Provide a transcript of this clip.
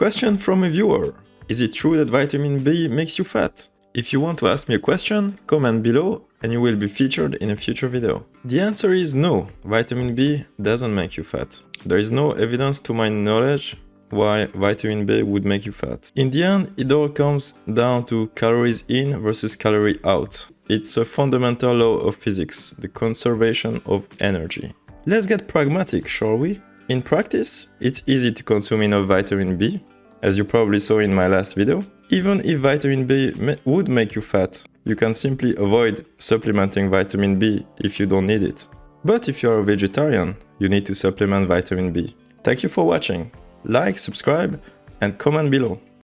Question from a viewer. Is it true that vitamin B makes you fat? If you want to ask me a question, comment below and you will be featured in a future video. The answer is no, vitamin B doesn't make you fat. There is no evidence to my knowledge why vitamin B would make you fat. In the end, it all comes down to calories in versus calorie out. It's a fundamental law of physics, the conservation of energy. Let's get pragmatic, shall we? In practice, it's easy to consume enough vitamin B, as you probably saw in my last video. Even if vitamin B would make you fat, you can simply avoid supplementing vitamin B if you don't need it. But if you are a vegetarian, you need to supplement vitamin B. Thank you for watching. Like, subscribe and comment below.